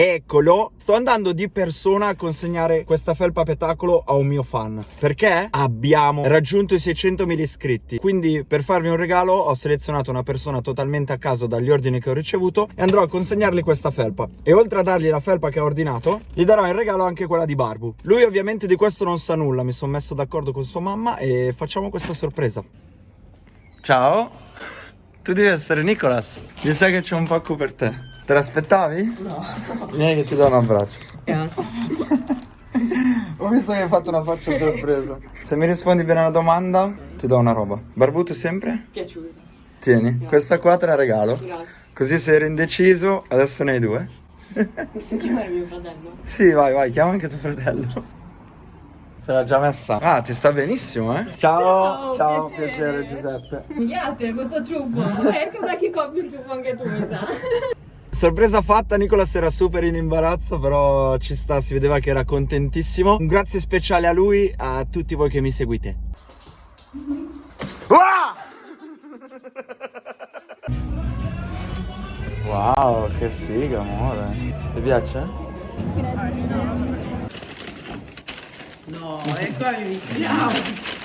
Eccolo, sto andando di persona a consegnare questa felpa petacolo a un mio fan Perché abbiamo raggiunto i 600.000 iscritti. Quindi per farvi un regalo ho selezionato una persona totalmente a caso dagli ordini che ho ricevuto E andrò a consegnargli questa felpa. E oltre a dargli la felpa che ha ordinato Gli darò in regalo anche quella di Barbu. Lui ovviamente di questo non sa nulla. Mi sono messo d'accordo con sua mamma e facciamo questa sorpresa. Ciao. Tu devi essere Nicolas. Mi sa che c'è un pacco per te Te l'aspettavi? No. Vieni che ti do un abbraccio. Grazie. Ho visto che hai fatto una faccia sorpresa. Se mi rispondi bene alla domanda, ti do una roba. Barbuto sempre? Piaciuto. Tieni, Grazie. questa qua te la regalo. Grazie. Così se eri indeciso, adesso ne hai due. Posso chiamare mio fratello? Sì, vai, vai, chiama anche tuo fratello. Se l'ha già messa. Ah, ti sta benissimo, eh? Ciao, ciao, ciao piacere. piacere Giuseppe. Grazie, questo ciuffo. Ecco da chi copri il ciuffo anche tu, mi sa. Sorpresa fatta, Nicolas era super in imbarazzo, però ci sta, si vedeva che era contentissimo. Un grazie speciale a lui, a tutti voi che mi seguite. Wow, che figa, amore. Ti piace? Grazie. No, e qua iniziamo.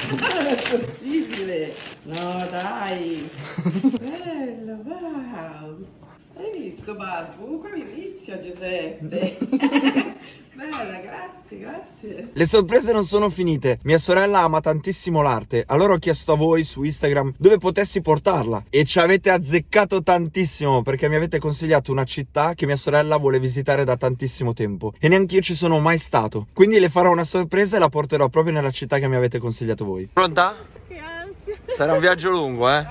Non è possibile. No, dai. Bello, wow. Hai visto Barbu? Come inizia Giuseppe? Bella, grazie, grazie. Le sorprese non sono finite. Mia sorella ama tantissimo l'arte. Allora ho chiesto a voi su Instagram dove potessi portarla. E ci avete azzeccato tantissimo perché mi avete consigliato una città che mia sorella vuole visitare da tantissimo tempo. E neanche io ci sono mai stato. Quindi le farò una sorpresa e la porterò proprio nella città che mi avete consigliato voi. Pronta? Sarà un viaggio lungo, eh?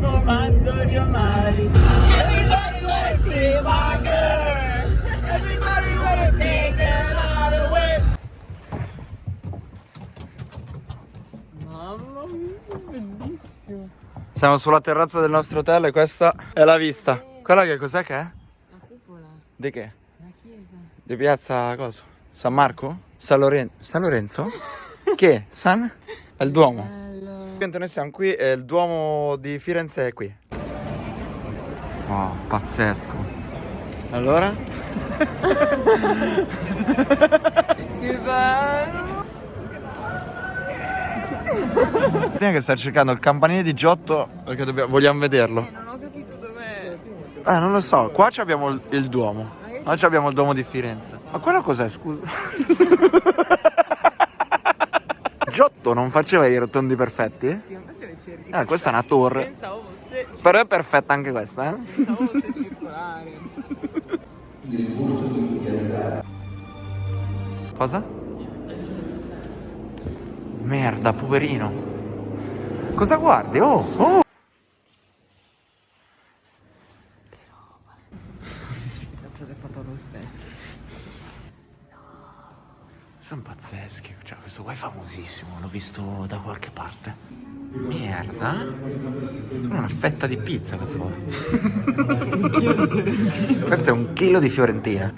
Comando di Omari. Everybody wanna see my girl. Everybody wanna take her out away. Mamma mia, bellissimo. Siamo sulla terrazza del nostro hotel e questa è la vista. Quella che cos'è che è? La cupola. Di che? La chiesa. Di piazza cosa? San Marco? San, Loren San Lorenzo? che? San? È il Duomo. Bello. Noi siamo qui e il Duomo di Firenze è qui. Wow, pazzesco. Allora? che bello! Tieni che stai cercando il campanile di Giotto perché dobbiamo, vogliamo vederlo. Eh, non ho capito dov'è. Eh, non lo so. Qua abbiamo il, il Duomo. Qua abbiamo il Duomo di Firenze. Ma quello cos'è, scusa? Giotto non faceva i rotondi perfetti? Eh, questa è una torre. Fosse... Però è perfetta anche questa, eh? Pensavo fosse circolare. Cosa? Merda, poverino. Cosa guardi? Oh, oh! Cazzo le foto allo specchio. Sono pazzeschi. Cioè, questo qua è famosissimo, l'ho visto da qualche parte. Merda. Sono una fetta di pizza questo qua. questo è un chilo di fiorentina.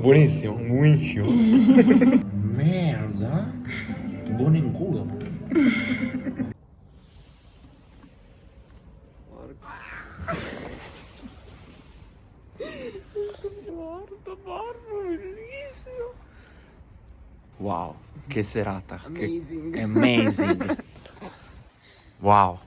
Buonissimo, buonissimo. Merda. Buono in culo. Guarda, Barbo, bellissimo. Wow, che serata. Amazing. Che amazing. wow.